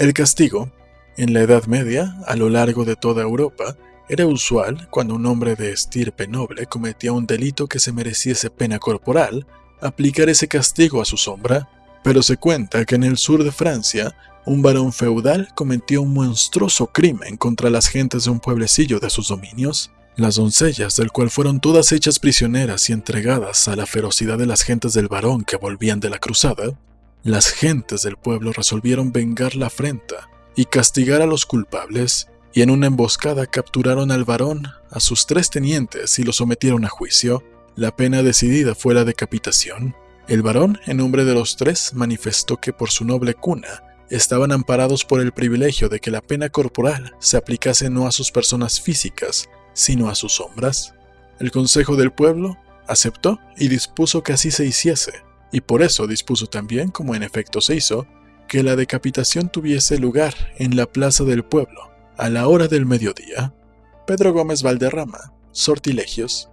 El castigo, en la Edad Media, a lo largo de toda Europa, era usual cuando un hombre de estirpe noble cometía un delito que se mereciese pena corporal, aplicar ese castigo a su sombra, pero se cuenta que en el sur de Francia, un varón feudal cometió un monstruoso crimen contra las gentes de un pueblecillo de sus dominios, las doncellas del cual fueron todas hechas prisioneras y entregadas a la ferocidad de las gentes del varón que volvían de la cruzada, las gentes del pueblo resolvieron vengar la afrenta y castigar a los culpables, y en una emboscada capturaron al varón, a sus tres tenientes y los sometieron a juicio. La pena decidida fue la decapitación. El varón, en nombre de los tres, manifestó que por su noble cuna estaban amparados por el privilegio de que la pena corporal se aplicase no a sus personas físicas, sino a sus sombras. El Consejo del Pueblo aceptó y dispuso que así se hiciese, y por eso dispuso también, como en efecto se hizo, que la decapitación tuviese lugar en la plaza del pueblo, a la hora del mediodía. Pedro Gómez Valderrama, Sortilegios,